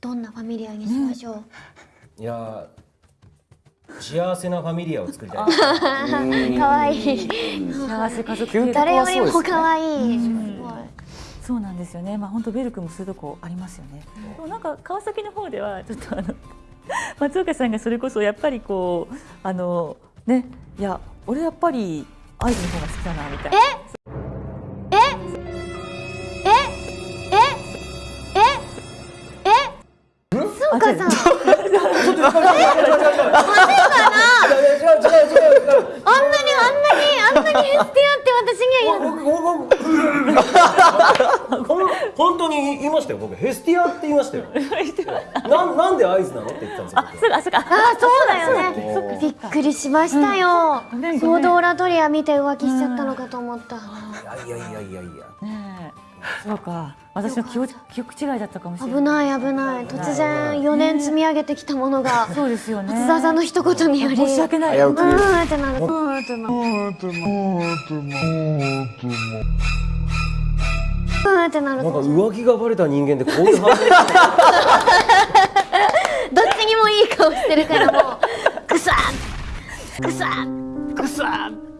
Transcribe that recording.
どんなファミリアにしましょう、いや幸せなファミリアを作りたい。可愛い。幸せ家族究極誰よりも可愛い、そうなんですよね。まあ本当ベルクもそういうとこありますよね。でもなんか川崎の方ではちょっとあの 松岡さんがそれこそやっぱりこうあのねいや俺やっぱりアイズの方が好きだなみたいな。そうかさん 違う。違う違う違うあんなにあんなにあんなにヘスティアって私には言う僕僕ほん本当に言いましたよ僕。ヘスティアって言いましたよ。なんなんで合図なのって言ってたんですよあ、そうか、あ、そうか。あそうだよね。びっくりしましたよ、ごめんソードオラトリア見て浮気しちゃったのかと思った、僕いやいやいやいやいや。ねえ、そうか。私の記憶記憶違いだったかもしれない。危ない危ない。突然4年積み上げてきたものがそうですよね。松沢さんの一言により。申し訳ない。危うくうーんってなるうーんってなるうーんってなるなんか浮気がバレた人間でこういう反応どっちにもいい顔してるからもう。グサッグサッグサッ